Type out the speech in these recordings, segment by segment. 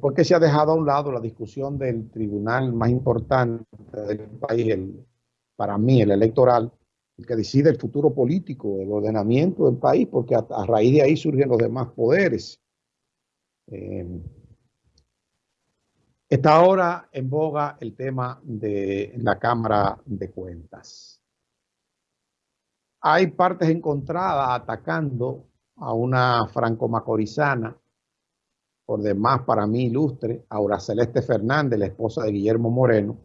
porque se ha dejado a un lado la discusión del tribunal más importante del país, para mí el electoral, el que decide el futuro político, el ordenamiento del país, porque a, raíz de ahí surgen los demás poderes. Eh, está ahora en boga el tema de la Cámara de Cuentas. Hay partes encontradas atacando a una franco-macorizana por demás para mí ilustre, Aura Celeste Fernández, la esposa de Guillermo Moreno,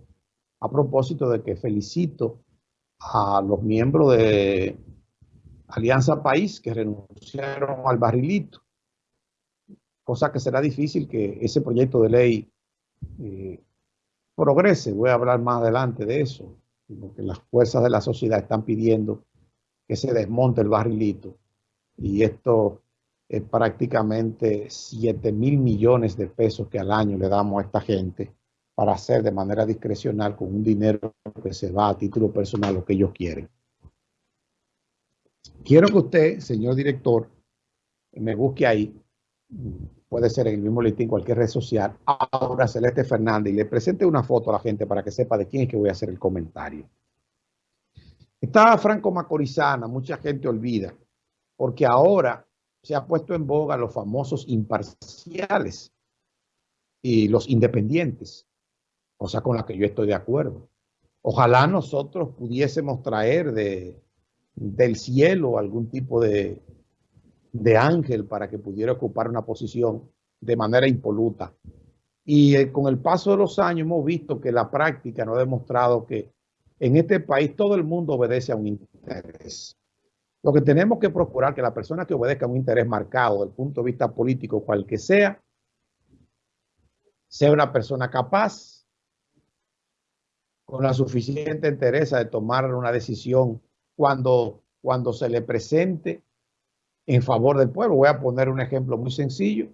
a propósito de que felicito a los miembros de Alianza País que renunciaron al barrilito, cosa que será difícil que ese proyecto de ley eh, progrese. Voy a hablar más adelante de eso, porque las fuerzas de la sociedad están pidiendo que se desmonte el barrilito y esto prácticamente 7 mil millones de pesos que al año le damos a esta gente para hacer de manera discrecional con un dinero que se va a título personal lo que ellos quieren. Quiero que usted, señor director, me busque ahí, puede ser en el mismo listín, cualquier red social, ahora Celeste Fernández, y le presente una foto a la gente para que sepa de quién es que voy a hacer el comentario. Está Franco Macorizana, mucha gente olvida, porque ahora se ha puesto en boga los famosos imparciales y los independientes, cosa con la que yo estoy de acuerdo. Ojalá nosotros pudiésemos traer de, del cielo algún tipo de, de ángel para que pudiera ocupar una posición de manera impoluta. Y eh, con el paso de los años hemos visto que la práctica nos ha demostrado que en este país todo el mundo obedece a un interés. Lo que tenemos que procurar que la persona que obedezca un interés marcado desde el punto de vista político, cual que sea, sea una persona capaz, con la suficiente entereza de tomar una decisión cuando, cuando se le presente en favor del pueblo. Voy a poner un ejemplo muy sencillo.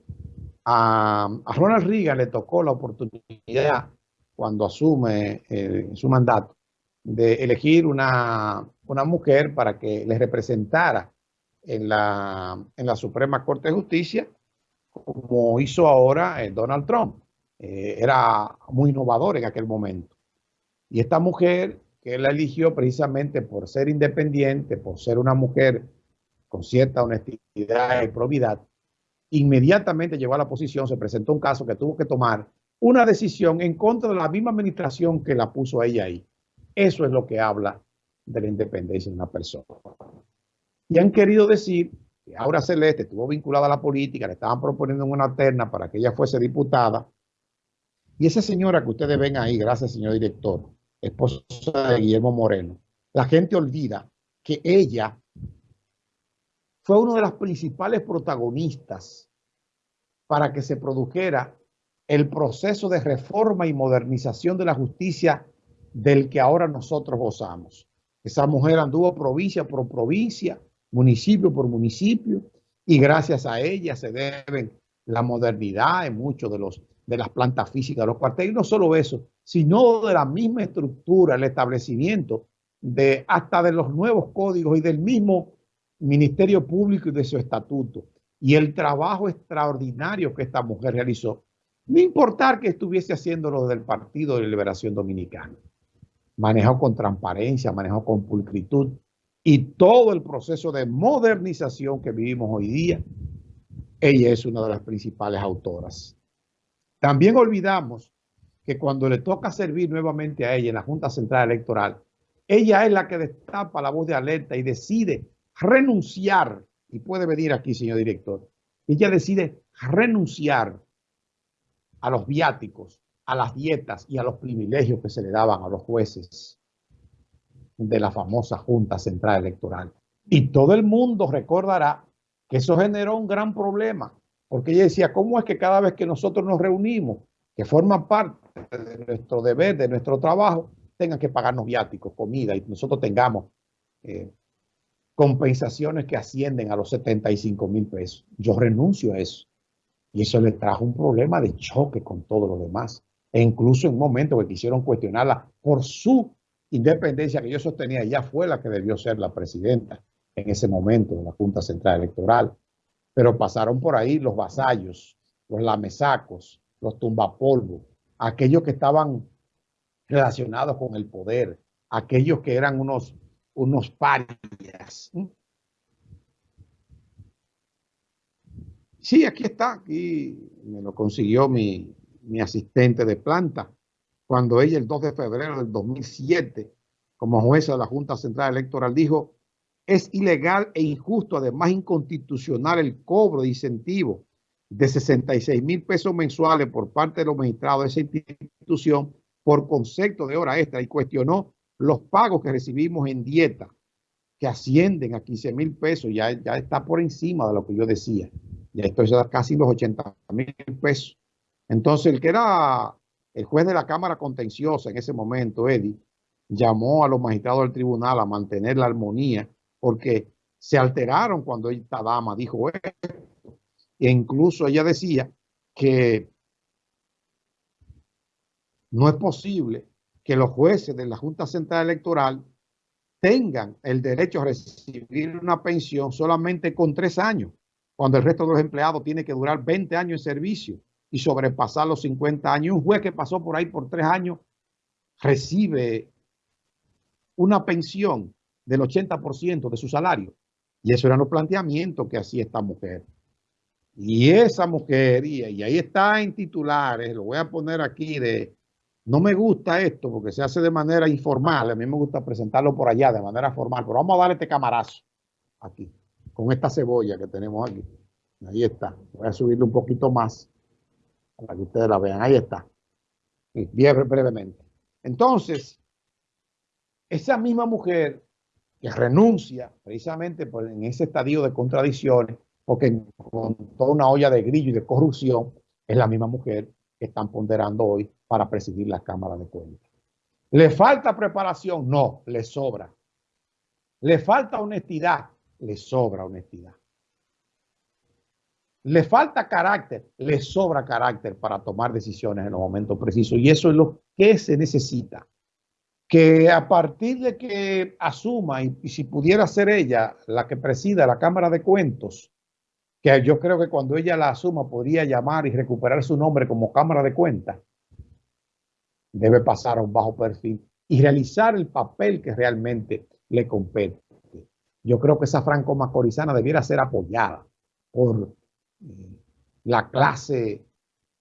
A, Ronald Reagan le tocó la oportunidad cuando asume eh, su mandato de elegir una, una mujer para que le representara en la, en la Suprema Corte de Justicia, como hizo ahora eh, Donald Trump. Eh, era muy innovador en aquel momento. Y esta mujer que él la eligió precisamente por ser independiente, por ser una mujer con cierta honestidad y probidad, inmediatamente llegó a la posición, se presentó un caso que tuvo que tomar una decisión en contra de la misma administración que la puso a ella ahí. Eso es lo que habla de la independencia de una persona. Y han querido decir que Aura Celeste estuvo vinculada a la política, le estaban proponiendo una terna para que ella fuese diputada. Y esa señora que ustedes ven ahí, gracias señor director, esposa de Guillermo Moreno, la gente olvida que ella fue una de las principales protagonistas para que se produjera el proceso de reforma y modernización de la justicia del que ahora nosotros gozamos. Esa mujer anduvo provincia por provincia, municipio por municipio, y gracias a ella se deben la modernidad en muchos de, los, de las plantas físicas de los cuarteles. Y no solo eso, sino de la misma estructura, el establecimiento de hasta de los nuevos códigos y del mismo Ministerio Público y de su estatuto. Y el trabajo extraordinario que esta mujer realizó, no importar que estuviese haciéndolo del Partido de Liberación Dominicana manejó con transparencia, manejó con pulcritud y todo el proceso de modernización que vivimos hoy día, ella es una de las principales autoras. También olvidamos que cuando le toca servir nuevamente a ella en la Junta Central Electoral, ella es la que destapa la voz de alerta y decide renunciar, y puede venir aquí, señor director, ella decide renunciar a los viáticos a las dietas y a los privilegios que se le daban a los jueces de la famosa Junta Central Electoral. Y todo el mundo recordará que eso generó un gran problema, porque ella decía, ¿cómo es que cada vez que nosotros nos reunimos, que forman parte de nuestro deber, de nuestro trabajo, tengan que pagarnos viáticos, comida, y nosotros tengamos eh, compensaciones que ascienden a los 75 mil pesos? Yo renuncio a eso. Y eso le trajo un problema de choque con todo lo demás e incluso en un momento que quisieron cuestionarla por su independencia que yo sostenía, ella fue la que debió ser la presidenta en ese momento de la Junta Central Electoral. Pero pasaron por ahí los vasallos, los lamesacos, los tumbapolvos, aquellos que estaban relacionados con el poder, aquellos que eran unos, unos parias. Sí, aquí está, aquí me lo consiguió mi, mi asistente de planta, cuando ella el 2 de febrero del 2007, como jueza de la Junta Central Electoral, dijo, es ilegal e injusto, además inconstitucional, el cobro de incentivos de 66 mil pesos mensuales por parte de los magistrados de esa institución por concepto de hora extra y cuestionó los pagos que recibimos en dieta, que ascienden a 15 mil pesos, ya, ya está por encima de lo que yo decía. Ya esto es casi los 80 mil pesos. Entonces, el que era el juez de la Cámara Contenciosa en ese momento, Eddie, llamó a los magistrados del tribunal a mantener la armonía porque se alteraron cuando esta dama dijo esto. E incluso ella decía que no es posible que los jueces de la Junta Central Electoral tengan el derecho a recibir una pensión solamente con tres años, cuando el resto de los empleados tiene que durar 20 años en servicio y sobrepasar los 50 años. Un juez que pasó por ahí por tres años recibe una pensión del 80% de su salario. Y eso era los planteamientos que hacía esta mujer. Y esa mujer, y, ahí está en titulares, lo voy a poner aquí de, no me gusta esto porque se hace de manera informal, a mí me gusta presentarlo por allá de manera formal, pero vamos a darle este camarazo aquí, con esta cebolla que tenemos aquí. Ahí está, voy a subirle un poquito más para que ustedes la vean, ahí está, bien brevemente. Entonces, esa misma mujer que renuncia precisamente en ese estadio de contradicciones, porque con toda una olla de grillo y de corrupción, es la misma mujer que están ponderando hoy para presidir la Cámara de Cuentas. ¿Le falta preparación? No, le sobra. ¿Le falta honestidad? Le sobra honestidad. ¿Le falta carácter? Le sobra carácter para tomar decisiones en los momentos precisos. Y eso es lo que se necesita. Que a partir de que asuma, y, si pudiera ser ella la que presida la Cámara de Cuentos, que yo creo que cuando ella la asuma podría llamar y recuperar su nombre como Cámara de Cuentas, debe pasar a un bajo perfil y realizar el papel que realmente le compete. Yo creo que esa franco-macorizana debiera ser apoyada por la clase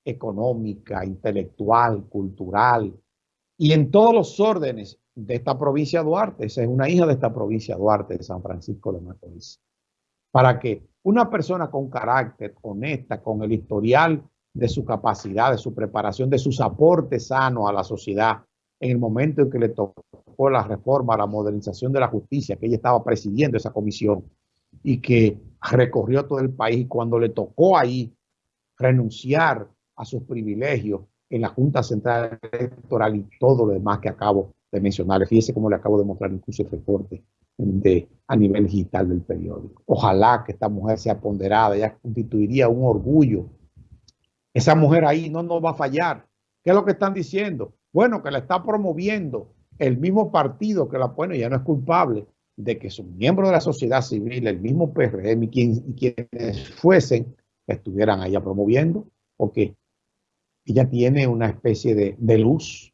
económica, intelectual, cultural y en todos los órdenes de esta provincia Duarte. Esa es una hija de esta provincia Duarte, de San Francisco de Macorís. Para que una persona con carácter, honesta, con el historial de su capacidad, de su preparación, de sus aportes sanos a la sociedad, en el momento en que le tocó la reforma, la modernización de la justicia, que ella estaba presidiendo esa comisión y que recorrió todo el país, cuando le tocó ahí renunciar a sus privilegios en la Junta Central Electoral y todo lo demás que acabo de mencionar. Fíjese cómo le acabo de mostrar incluso el reporte de, a nivel digital del periódico. Ojalá que esta mujer sea ponderada, ya constituiría un orgullo. Esa mujer ahí no nos va a fallar. ¿Qué es lo que están diciendo? Bueno, que la está promoviendo el mismo partido que la pone, ya no es culpable de que sus miembros de la sociedad civil, el mismo PRM y, quienes fuesen, estuvieran allá promoviendo, porque ella tiene una especie de, de luz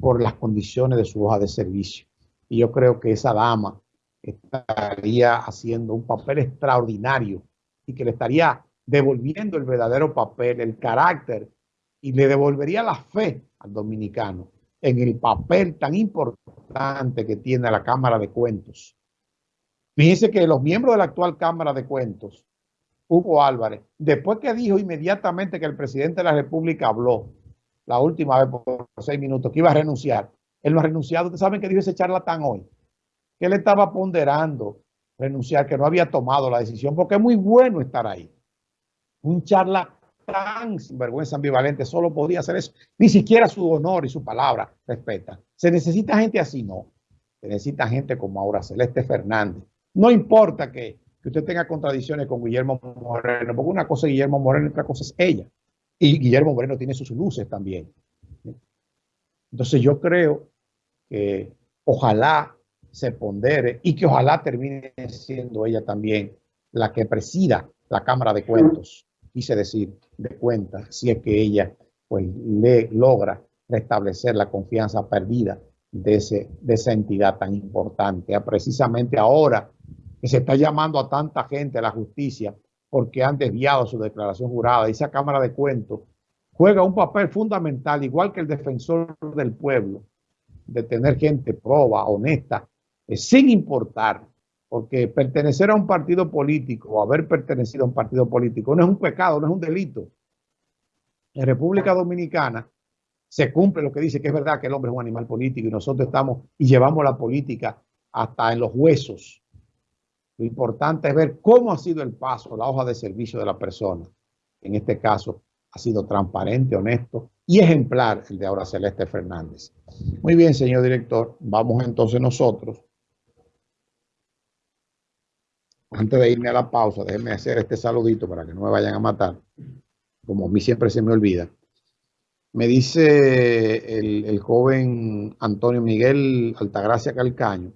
por las condiciones de su hoja de servicio. Y yo creo que esa dama estaría haciendo un papel extraordinario y que le estaría devolviendo el verdadero papel, el carácter y le devolvería la fe al dominicano en el papel tan importante que tiene la Cámara de Cuentos. Fíjense que los miembros de la actual Cámara de Cuentos, Hugo Álvarez, después que dijo inmediatamente que el presidente de la República habló la última vez por seis minutos que iba a renunciar, él no ha renunciado. Ustedes saben que dijo ese charlatán hoy que él estaba ponderando renunciar, que no había tomado la decisión, porque es muy bueno estar ahí. Un charlatán vergüenza ambivalente solo podía hacer eso. Ni siquiera su honor y su palabra respeta. Se necesita gente así, no. Se necesita gente como ahora Celeste Fernández. No importa que, que usted tenga contradicciones con Guillermo Moreno, porque una cosa es Guillermo Moreno otra cosa es ella. Y Guillermo Moreno tiene sus luces también. Entonces yo creo que ojalá se pondere y que ojalá termine siendo ella también la que presida la Cámara de Cuentos, quise decir, de cuentas, si es que ella pues le logra restablecer la confianza perdida de, ese, de esa entidad tan importante. Precisamente ahora que se está llamando a tanta gente a la justicia porque han desviado su declaración jurada, esa Cámara de Cuentos juega un papel fundamental, igual que el defensor del pueblo, de tener gente proba, honesta, eh, sin importar, porque pertenecer a un partido político o haber pertenecido a un partido político no es un pecado, no es un delito. En República Dominicana se cumple lo que dice que es verdad que el hombre es un animal político y nosotros estamos y llevamos la política hasta en los huesos. Lo importante es ver cómo ha sido el paso, la hoja de servicio de la persona. En este caso, ha sido transparente, honesto y ejemplar el de ahora Celeste Fernández. Muy bien, señor director. Vamos entonces nosotros. Antes de irme a la pausa, déjenme hacer este saludito para que no me vayan a matar, como a mí siempre se me olvida. Me dice el, joven Antonio Miguel Altagracia Calcaño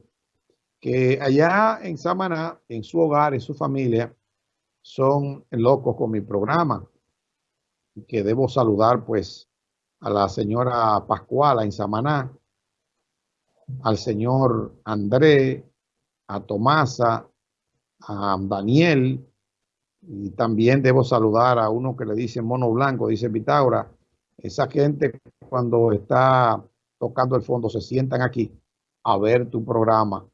que allá en Samaná, en su hogar, en su familia, son locos con mi programa que debo saludar pues a la señora Pascuala en Samaná, al señor André, a Tomasa, a Daniel, y también debo saludar a uno que le dice mono blanco, dice Pitágora, esa gente cuando está tocando el fondo se sientan aquí a ver tu programa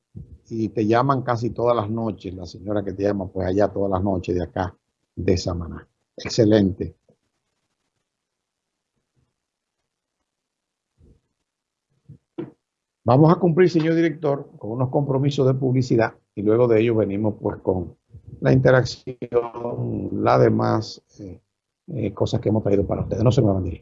y te llaman casi todas las noches, la señora que te llama pues allá todas las noches de acá, de Samaná. Excelente. Vamos a cumplir, señor director, con unos compromisos de publicidad y luego de ello venimos pues con la interacción, las demás eh, eh, cosas que hemos traído para ustedes. No se me van a ir.